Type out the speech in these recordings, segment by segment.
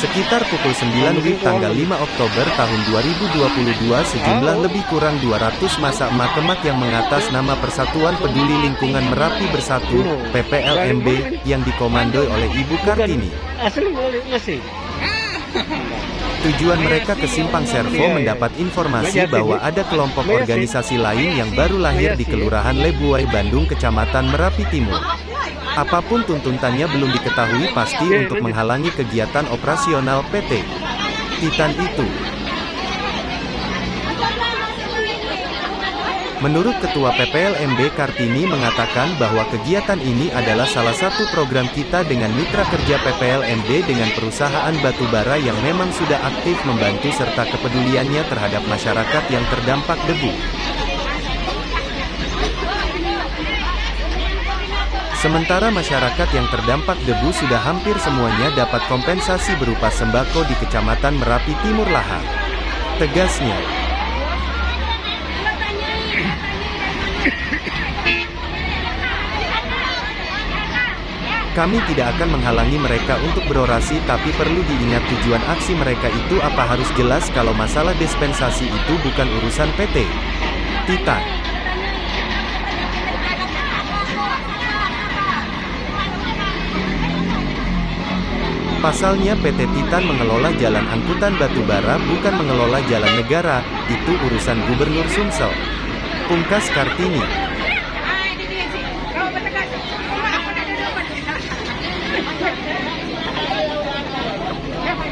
Sekitar pukul 9 WIB tanggal 5 Oktober tahun 2022 sejumlah lebih kurang 200 masa emak-emak yang mengatas nama Persatuan Peduli Lingkungan Merapi Bersatu, PPLMB, yang dikomandoi oleh Ibu Kartini. Tujuan mereka ke Simpang Servo mendapat informasi bahwa ada kelompok organisasi lain yang baru lahir di Kelurahan Lebuai, Bandung, Kecamatan Merapi Timur. Apa pun tuntutannya belum diketahui pasti untuk menghalangi kegiatan operasional PT Titan itu. Menurut Ketua PPLMB Kartini mengatakan bahwa kegiatan ini adalah salah satu program kita dengan mitra kerja PPLMB dengan perusahaan batubara yang memang sudah aktif membantu serta kepeduliannya terhadap masyarakat yang terdampak debu. Sementara masyarakat yang terdampak debu sudah hampir semuanya dapat kompensasi berupa sembako di Kecamatan Merapi Timur Lahar. Tegasnya, Kami tidak akan menghalangi mereka untuk berorasi tapi perlu diingat tujuan aksi mereka itu apa harus jelas kalau masalah dispensasi itu bukan urusan PT. Titan. Pasalnya PT Titan mengelola jalan angkutan batubara bukan mengelola jalan negara, itu urusan Gubernur Sumsel. Pungkas Kartini.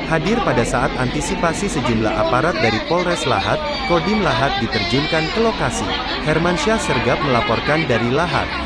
Hadir pada saat antisipasi sejumlah aparat dari Polres Lahat, Kodim Lahat diterjunkan ke lokasi. Hermansyah Sergap melaporkan dari Lahat.